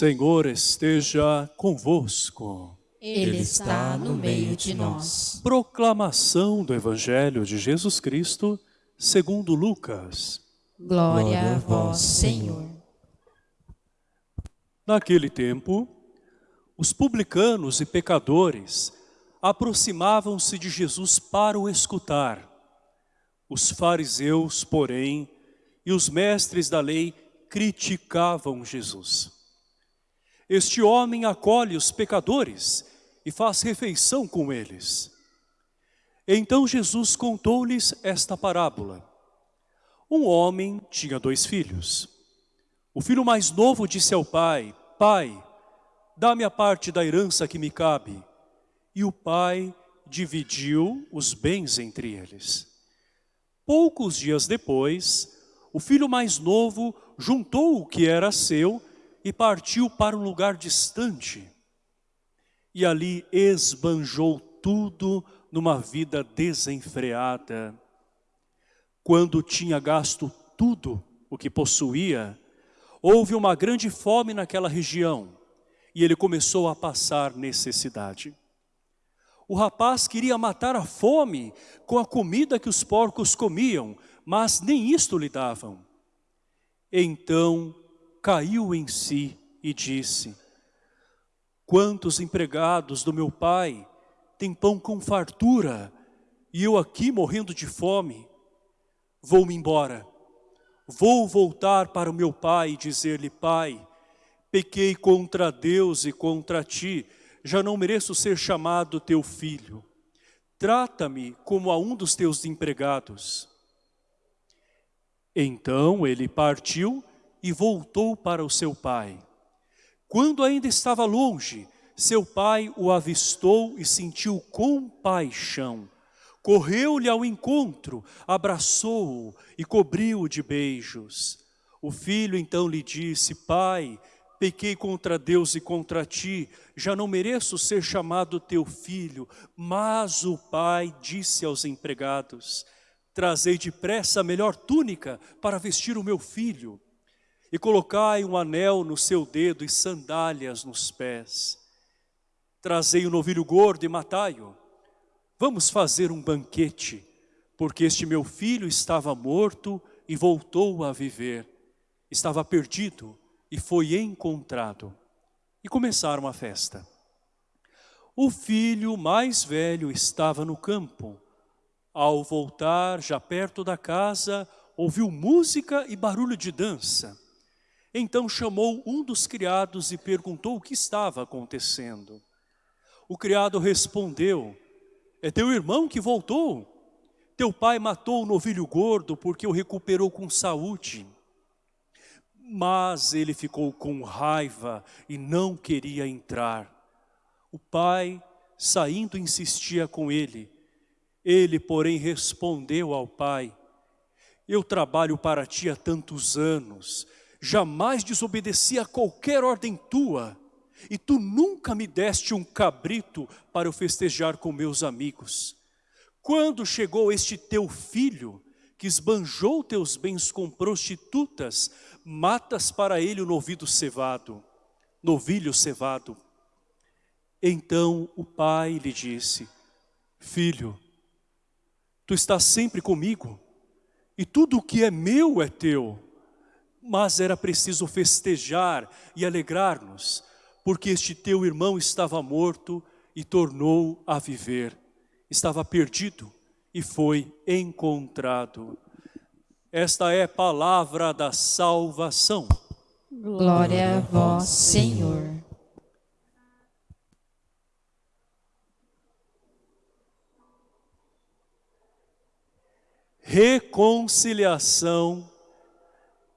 Senhor esteja convosco. Ele está no meio de nós. Proclamação do Evangelho de Jesus Cristo, segundo Lucas. Glória a vós, Senhor. Naquele tempo, os publicanos e pecadores aproximavam-se de Jesus para o escutar. Os fariseus, porém, e os mestres da lei criticavam Jesus. Este homem acolhe os pecadores e faz refeição com eles. Então Jesus contou-lhes esta parábola. Um homem tinha dois filhos. O filho mais novo disse ao pai, Pai, dá-me a parte da herança que me cabe. E o pai dividiu os bens entre eles. Poucos dias depois, o filho mais novo juntou o que era seu e partiu para um lugar distante e ali esbanjou tudo numa vida desenfreada. Quando tinha gasto tudo o que possuía, houve uma grande fome naquela região e ele começou a passar necessidade. O rapaz queria matar a fome com a comida que os porcos comiam, mas nem isto lhe davam. Então caiu em si e disse, Quantos empregados do meu pai têm pão com fartura e eu aqui morrendo de fome? Vou-me embora. Vou voltar para o meu pai e dizer-lhe, pai, pequei contra Deus e contra ti, já não mereço ser chamado teu filho. Trata-me como a um dos teus empregados. Então ele partiu e voltou para o seu pai. Quando ainda estava longe, seu pai o avistou e sentiu compaixão. Correu-lhe ao encontro, abraçou-o e cobriu-o de beijos. O filho então lhe disse, pai, pequei contra Deus e contra ti, já não mereço ser chamado teu filho. Mas o pai disse aos empregados, trazei depressa a melhor túnica para vestir o meu filho e colocai um anel no seu dedo e sandálias nos pés. Trazei o um novilho gordo e matai-o. Vamos fazer um banquete, porque este meu filho estava morto e voltou a viver. Estava perdido e foi encontrado. E começaram a festa. O filho mais velho estava no campo. Ao voltar, já perto da casa, ouviu música e barulho de dança. Então chamou um dos criados e perguntou o que estava acontecendo. O criado respondeu, é teu irmão que voltou. Teu pai matou o novilho gordo porque o recuperou com saúde. Mas ele ficou com raiva e não queria entrar. O pai, saindo, insistia com ele. Ele, porém, respondeu ao pai, eu trabalho para ti há tantos anos, jamais desobedeci a qualquer ordem tua, e tu nunca me deste um cabrito para eu festejar com meus amigos. Quando chegou este teu filho, que esbanjou teus bens com prostitutas, matas para ele o novilho cevado, novilho cevado. Então o pai lhe disse, filho, tu estás sempre comigo, e tudo o que é meu é teu mas era preciso festejar e alegrar-nos, porque este teu irmão estava morto e tornou a viver. Estava perdido e foi encontrado. Esta é a palavra da salvação. Glória a vós, Senhor. Reconciliação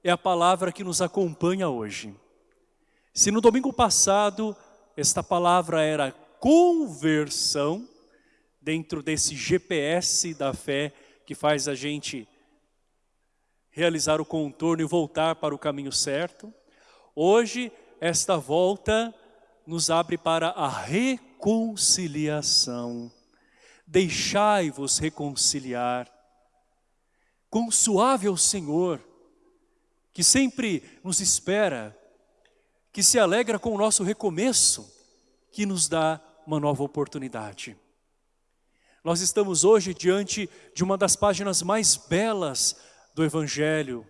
é a palavra que nos acompanha hoje. Se no domingo passado esta palavra era conversão, dentro desse GPS da fé que faz a gente realizar o contorno e voltar para o caminho certo, hoje esta volta nos abre para a reconciliação. Deixai-vos reconciliar. Quão suave é o Senhor, que sempre nos espera, que se alegra com o nosso recomeço, que nos dá uma nova oportunidade. Nós estamos hoje diante de uma das páginas mais belas do Evangelho.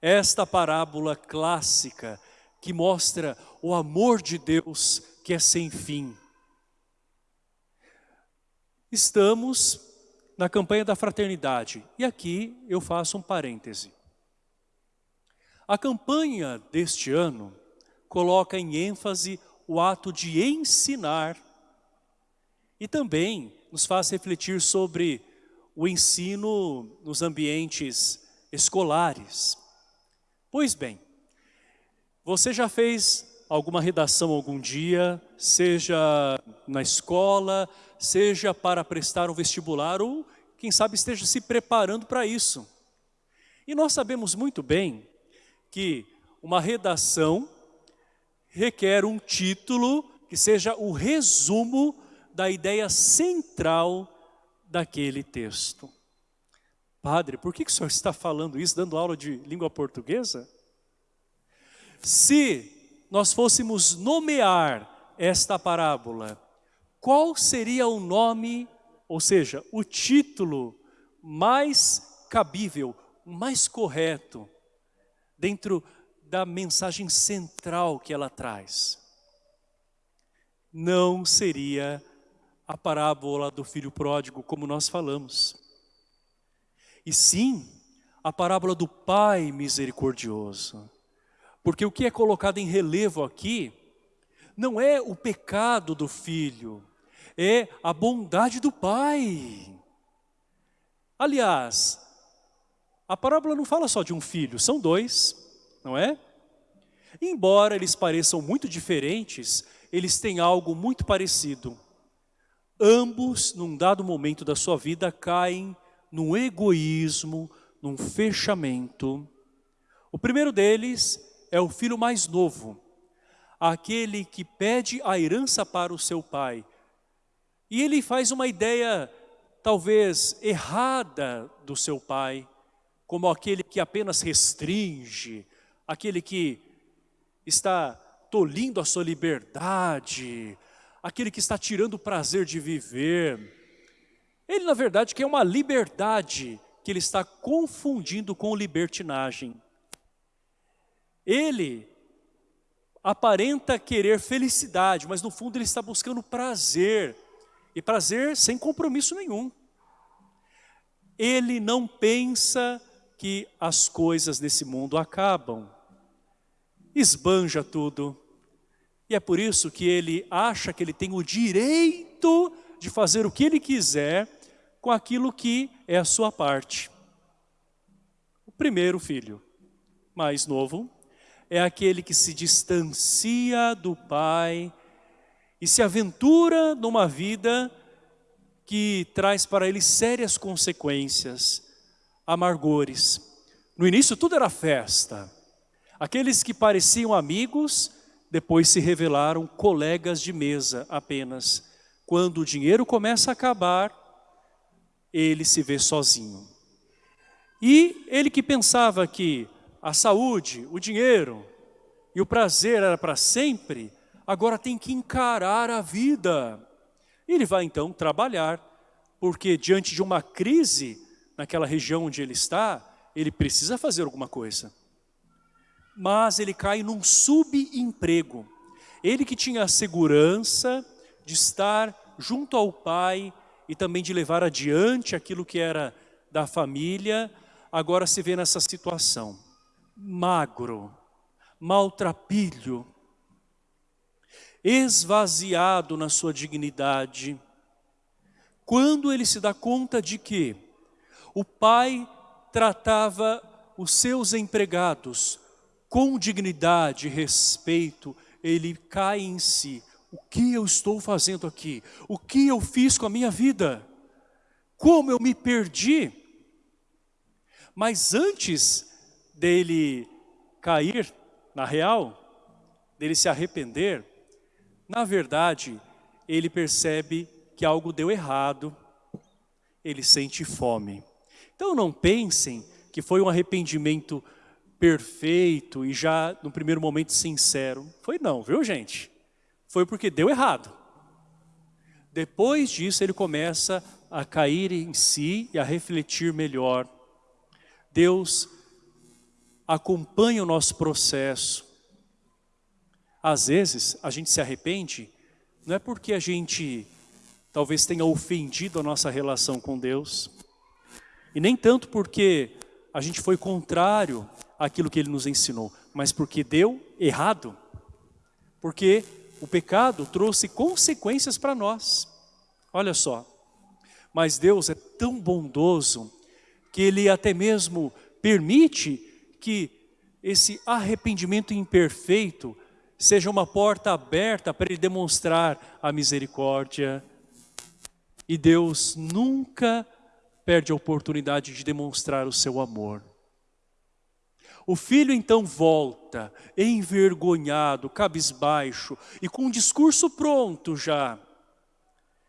Esta parábola clássica que mostra o amor de Deus que é sem fim. Estamos na campanha da fraternidade e aqui eu faço um parêntese. A campanha deste ano coloca em ênfase o ato de ensinar e também nos faz refletir sobre o ensino nos ambientes escolares. Pois bem, você já fez alguma redação algum dia, seja na escola, seja para prestar um vestibular ou quem sabe esteja se preparando para isso. E nós sabemos muito bem que uma redação requer um título que seja o resumo da ideia central daquele texto. Padre, por que, o senhor está falando isso, dando aula de língua portuguesa? Se nós fôssemos nomear esta parábola, qual seria o nome, ou seja, o título mais cabível, mais correto, dentro da mensagem central que ela traz? Não seria a parábola do filho pródigo, como nós falamos. E sim, a parábola do pai misericordioso. Porque o que é colocado em relevo aqui, não é o pecado do filho, é a bondade do pai. Aliás, a parábola não fala só de um filho, são dois, não é? Embora eles pareçam muito diferentes, eles têm algo muito parecido. Ambos, num dado momento da sua vida, caem num egoísmo, num fechamento. O primeiro deles é o filho mais novo, aquele que pede a herança para o seu pai. E ele faz uma ideia, talvez, errada do seu pai, como aquele que apenas restringe, aquele que está tolindo a sua liberdade, aquele que está tirando o prazer de viver. Ele, na verdade, quer uma liberdade que ele está confundindo com libertinagem. Ele aparenta querer felicidade, mas no fundo ele está buscando prazer. E prazer sem compromisso nenhum. Ele não pensa que as coisas desse mundo acabam. Esbanja tudo. E é por isso que ele acha que ele tem o direito de fazer o que ele quiser com aquilo que é a sua parte. O primeiro filho, mais novo, é aquele que se distancia do pai e se aventura numa vida que traz para ele sérias consequências, amargores. No início tudo era festa. Aqueles que pareciam amigos depois se revelaram colegas de mesa apenas. Quando o dinheiro começa a acabar, ele se vê sozinho. E ele que pensava que a saúde, o dinheiro e o prazer era para sempre, agora tem que encarar a vida. Ele vai então trabalhar, porque diante de uma crise naquela região onde ele está, ele precisa fazer alguma coisa mas ele cai num subemprego. Ele que tinha a segurança de estar junto ao pai e também de levar adiante aquilo que era da família, agora se vê nessa situação. Magro, maltrapilho, esvaziado na sua dignidade. Quando ele se dá conta de que o pai tratava os seus empregados com dignidade respeito, ele cai em si. O que eu estou fazendo aqui? O que eu fiz com a minha vida? Como eu me perdi? Mas antes dele cair na real, dele se arrepender, na verdade, ele percebe que algo deu errado, ele sente fome. Então não pensem que foi um arrependimento perfeito e já no primeiro momento sincero. Foi não, viu gente? Foi porque deu errado. Depois disso ele começa a cair em si e a refletir melhor. Deus acompanha o nosso processo. Às vezes a gente se arrepende, não é porque a gente talvez tenha ofendido a nossa relação com Deus, e nem tanto porque a gente foi contrário àquilo que Ele nos ensinou, mas porque deu errado, porque o pecado trouxe consequências para nós. Olha só, mas Deus é tão bondoso que Ele até mesmo permite que esse arrependimento imperfeito seja uma porta aberta para Ele demonstrar a misericórdia. E Deus nunca perde a oportunidade de demonstrar o seu amor. O filho então volta, envergonhado, cabisbaixo e com o discurso pronto já.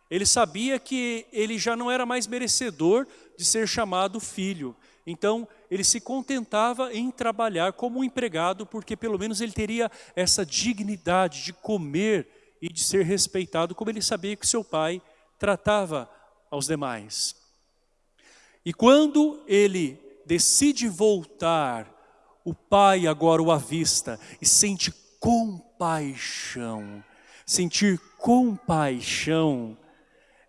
Ele sabia que ele já não era mais merecedor de ser chamado filho. Então, ele se contentava em trabalhar como um empregado, porque pelo menos ele teria essa dignidade de comer e de ser respeitado, como ele sabia que seu pai tratava aos demais. E quando ele decide voltar, o pai agora o avista e sente compaixão. Sentir compaixão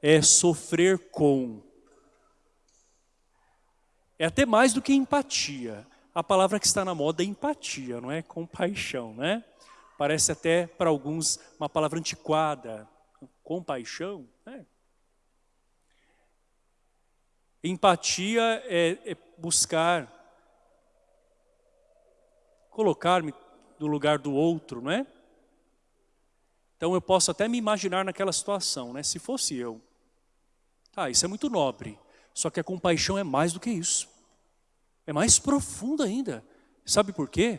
é sofrer com. É até mais do que empatia. A palavra que está na moda é empatia, não é compaixão, né? Parece até para alguns uma palavra antiquada. Compaixão, né? Empatia é, é buscar colocar-me no lugar do outro, não é? Então eu posso até me imaginar naquela situação, né? Se fosse eu. Tá, isso é muito nobre. Só que a compaixão é mais do que isso. É mais profunda ainda. Sabe por quê?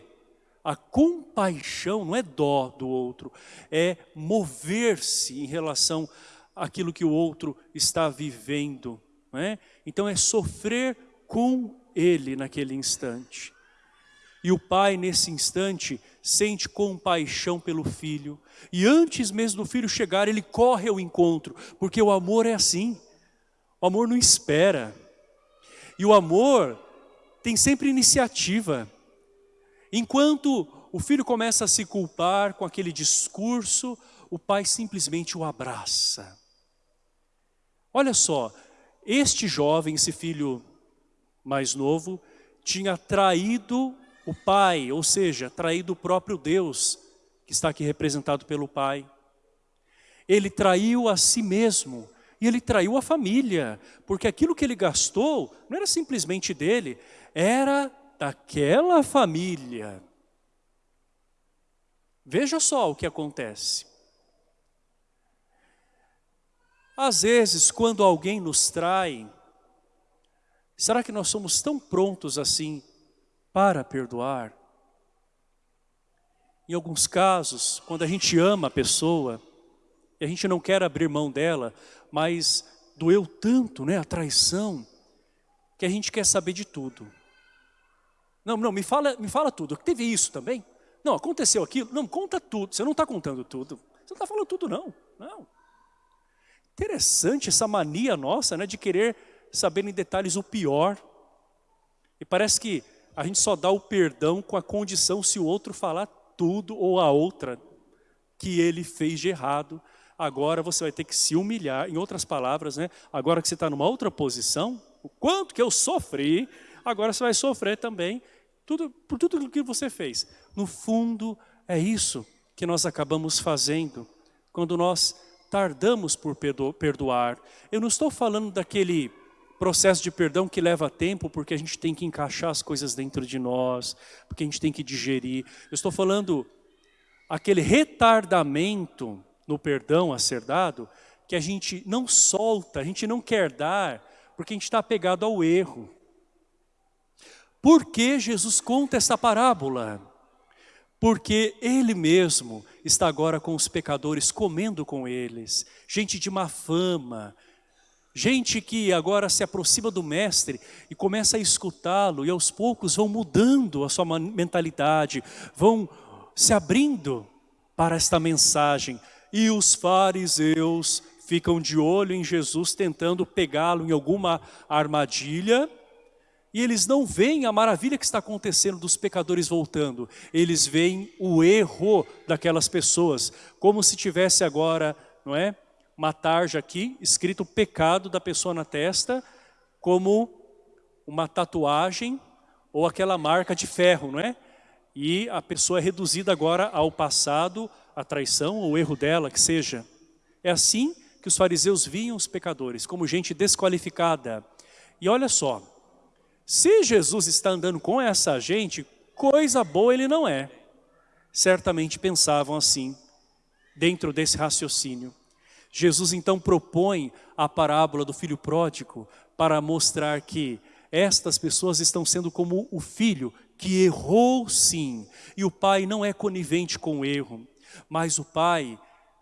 A compaixão não é dó do outro, é mover-se em relação àquilo que o outro está vivendo. É? Então é sofrer com ele naquele instante. E o pai, nesse instante, sente compaixão pelo filho. E antes mesmo do filho chegar, ele corre ao encontro, porque o amor é assim. O amor não espera. E o amor tem sempre iniciativa. Enquanto o filho começa a se culpar com aquele discurso, o pai simplesmente o abraça. Olha só, este jovem, esse filho mais novo, tinha traído o pai, ou seja, traído o próprio Deus, que está aqui representado pelo pai. Ele traiu a si mesmo, e ele traiu a família, porque aquilo que ele gastou não era simplesmente dele, era daquela família. Veja só o que acontece. Às vezes, quando alguém nos trai, será que nós somos tão prontos assim para perdoar? Em alguns casos, quando a gente ama a pessoa, e a gente não quer abrir mão dela, mas doeu tanto, né, a traição, que a gente quer saber de tudo. Não, não, me fala, me fala tudo. Teve isso também? Não, aconteceu aquilo? Não, conta tudo. Você não está contando tudo. Você não está falando tudo, não. Não. Interessante essa mania nossa, né, de querer saber em detalhes o pior. E parece que a gente só dá o perdão com a condição se o outro falar tudo ou a outra que ele fez de errado. Agora você vai ter que se humilhar, em outras palavras, né? Agora que você está numa outra posição, o quanto que eu sofri, agora você vai sofrer também tudo, por tudo o que você fez. No fundo, é isso que nós acabamos fazendo quando nós tardamos por perdoar. Eu não estou falando daquele processo de perdão que leva tempo porque a gente tem que encaixar as coisas dentro de nós, porque a gente tem que digerir. Eu estou falando aquele retardamento no perdão a ser dado, que a gente não solta, a gente não quer dar, porque a gente está apegado ao erro. Por que Jesus conta essa parábola? porque ele mesmo está agora com os pecadores, comendo com eles, gente de má fama, gente que agora se aproxima do mestre e começa a escutá-lo e aos poucos vão mudando a sua mentalidade, vão se abrindo para esta mensagem. E os fariseus ficam de olho em Jesus tentando pegá-lo em alguma armadilha, e eles não veem a maravilha que está acontecendo dos pecadores voltando. Eles veem o erro daquelas pessoas, como se tivesse agora, não é? Uma tarja aqui, escrito o pecado da pessoa na testa, como uma tatuagem ou aquela marca de ferro, não é? E a pessoa é reduzida agora ao passado, a traição ou o erro dela, que seja. É assim que os fariseus viam os pecadores, como gente desqualificada. E olha só, se Jesus está andando com essa gente, coisa boa ele não é. Certamente pensavam assim, dentro desse raciocínio. Jesus então propõe a parábola do filho pródigo para mostrar que estas pessoas estão sendo como o filho que errou sim. E o pai não é conivente com o erro, mas o pai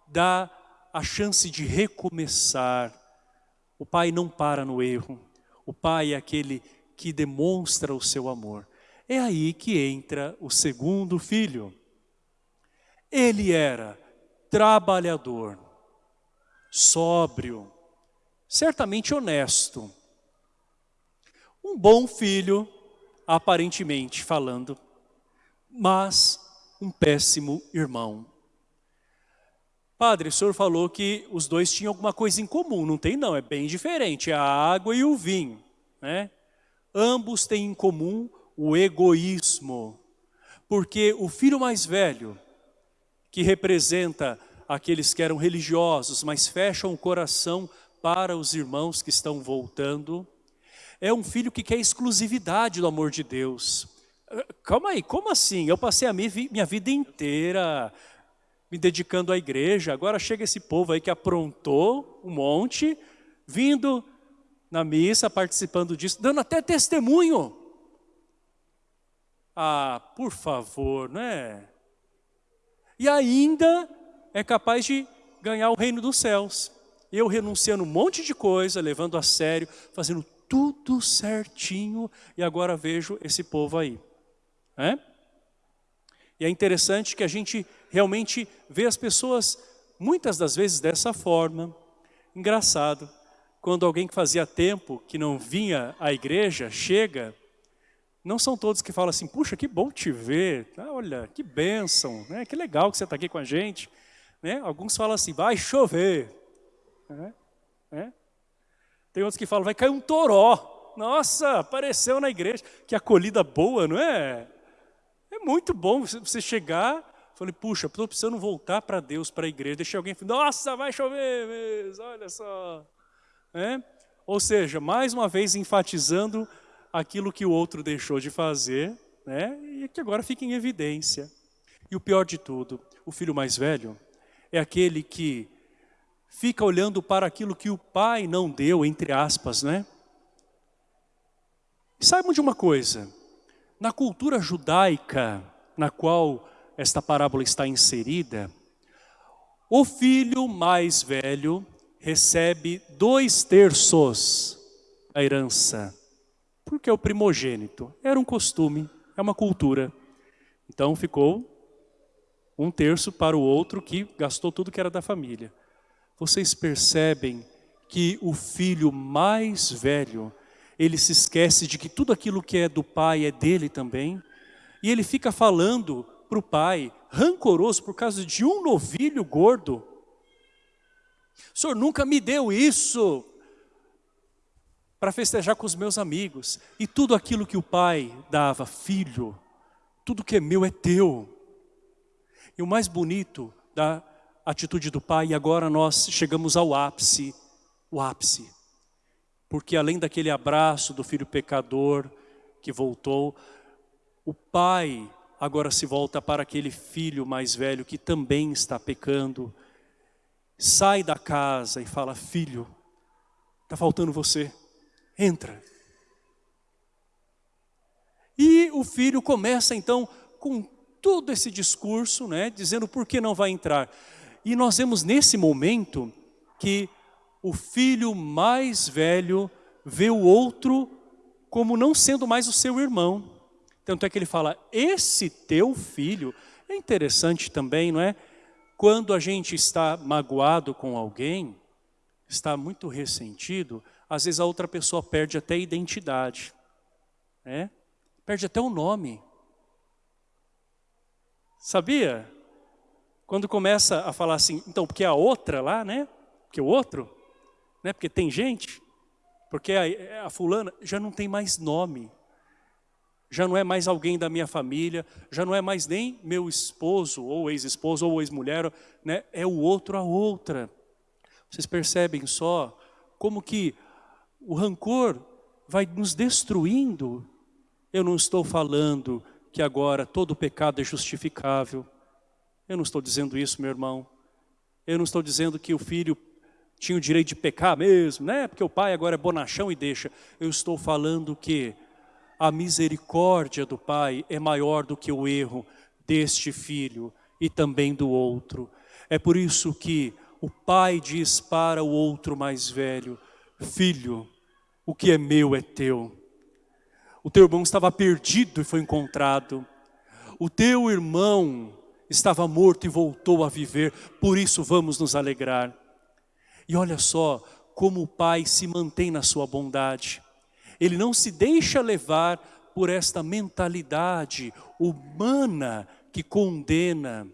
dá a chance de recomeçar. O pai não para no erro. O pai é aquele que demonstra o seu amor. É aí que entra o segundo filho. Ele era trabalhador, sóbrio, certamente honesto. Um bom filho, aparentemente falando, mas um péssimo irmão. Padre, o senhor falou que os dois tinham alguma coisa em comum. Não tem não, é bem diferente. É a água e o vinho. Né? Ambos têm em comum o egoísmo, porque o filho mais velho, que representa aqueles que eram religiosos, mas fecham o coração para os irmãos que estão voltando, é um filho que quer exclusividade do amor de Deus. Calma aí, como assim? Eu passei a minha vida inteira me dedicando à igreja, agora chega esse povo aí que aprontou um monte, vindo na missa, participando disso, dando até testemunho. Ah, por favor, não é? E ainda é capaz de ganhar o reino dos céus. Eu renunciando um monte de coisa, levando a sério, fazendo tudo certinho, e agora vejo esse povo aí. É? E é interessante que a gente realmente vê as pessoas, muitas das vezes dessa forma. Engraçado, quando alguém que fazia tempo que não vinha à igreja, chega, não são todos que falam assim, puxa, que bom te ver, ah, olha, que bênção, né? que legal que você está aqui com a gente. Né? Alguns falam assim, vai chover. Né? Né? Tem outros que falam, vai cair um toró. Nossa, apareceu na igreja. Que acolhida boa, não é? É muito bom você chegar, falei, puxa, estou precisando voltar para Deus, para a igreja. Deixei alguém nossa, vai chover mesmo, olha só. É? Ou seja, mais uma vez enfatizando aquilo que o outro deixou de fazer, né? e que agora fica em evidência. E o pior de tudo, o filho mais velho é aquele que fica olhando para aquilo que o pai não deu, entre aspas, né? Saibam de uma coisa, na cultura judaica na qual esta parábola está inserida, o filho mais velho recebe dois terços da herança, porque é o primogênito. Era um costume, é uma cultura. Então ficou um terço para o outro que gastou tudo que era da família. Vocês percebem que o filho mais velho, ele se esquece de que tudo aquilo que é do pai é dele também, e ele fica falando para o pai, rancoroso por causa de um novilho gordo, o senhor nunca me deu isso para festejar com os meus amigos. E tudo aquilo que o pai dava, filho, tudo que é meu é teu. E o mais bonito da atitude do pai, e agora nós chegamos ao ápice, o ápice. Porque além daquele abraço do filho pecador que voltou, o pai agora se volta para aquele filho mais velho que também está pecando, sai da casa e fala, filho, está faltando você, entra. E o filho começa então com todo esse discurso, né, dizendo por que não vai entrar. E nós vemos nesse momento que o filho mais velho vê o outro como não sendo mais o seu irmão. Tanto é que ele fala, esse teu filho, é interessante também, não é? Quando a gente está magoado com alguém, está muito ressentido, às vezes a outra pessoa perde até a identidade, né? perde até o nome. Sabia? Quando começa a falar assim, então, porque a outra lá, né? Porque o outro, né? Porque tem gente, porque a, a fulana já não tem mais nome. Já não é mais alguém da minha família, já não é mais nem meu esposo, ou ex-esposo, ou ex-mulher, né? É o outro a outra. Vocês percebem só como que o rancor vai nos destruindo. Eu não estou falando que agora todo pecado é justificável. Eu não estou dizendo isso, meu irmão. Eu não estou dizendo que o filho tinha o direito de pecar mesmo, né? Porque o pai agora é bonachão e deixa. Eu estou falando que a misericórdia do pai é maior do que o erro deste filho e também do outro. É por isso que o pai diz para o outro mais velho, filho, o que é meu é teu. O teu irmão estava perdido e foi encontrado. O teu irmão estava morto e voltou a viver, por isso vamos nos alegrar. E olha só como o pai se mantém na sua bondade. Ele não se deixa levar por esta mentalidade humana que condena.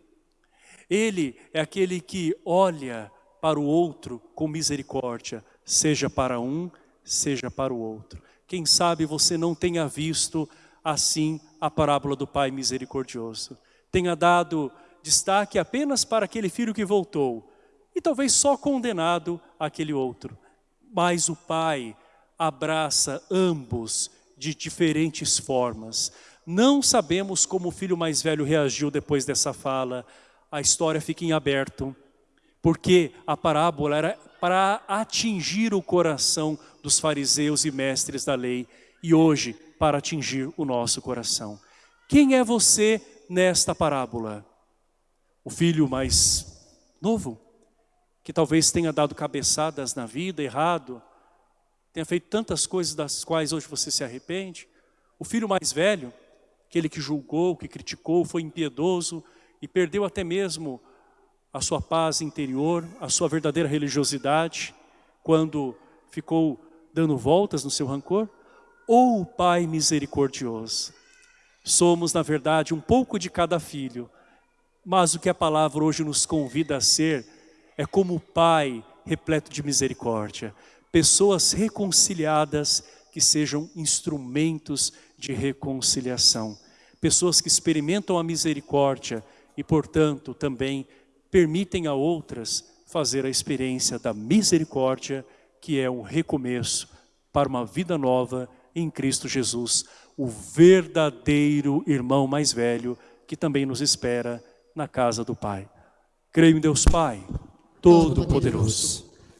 Ele é aquele que olha para o outro com misericórdia, seja para um, seja para o outro. Quem sabe você não tenha visto assim a parábola do Pai misericordioso. Tenha dado destaque apenas para aquele filho que voltou e talvez só condenado aquele outro. Mas o Pai abraça ambos de diferentes formas. Não sabemos como o filho mais velho reagiu depois dessa fala. A história fica em aberto, porque a parábola era para atingir o coração dos fariseus e mestres da lei e hoje para atingir o nosso coração. Quem é você nesta parábola? O filho mais novo, que talvez tenha dado cabeçadas na vida, errado, tenha feito tantas coisas das quais hoje você se arrepende. O filho mais velho, aquele que julgou, que criticou, foi impiedoso e perdeu até mesmo a sua paz interior, a sua verdadeira religiosidade, quando ficou dando voltas no seu rancor? Ou o Pai misericordioso? Somos, na verdade, um pouco de cada filho, mas o que a palavra hoje nos convida a ser é como o Pai repleto de misericórdia, pessoas reconciliadas que sejam instrumentos de reconciliação, pessoas que experimentam a misericórdia e, portanto, também permitem a outras fazer a experiência da misericórdia que é um recomeço para uma vida nova em Cristo Jesus, o verdadeiro irmão mais velho que também nos espera na casa do Pai. Creio em Deus Pai, Todo-Poderoso.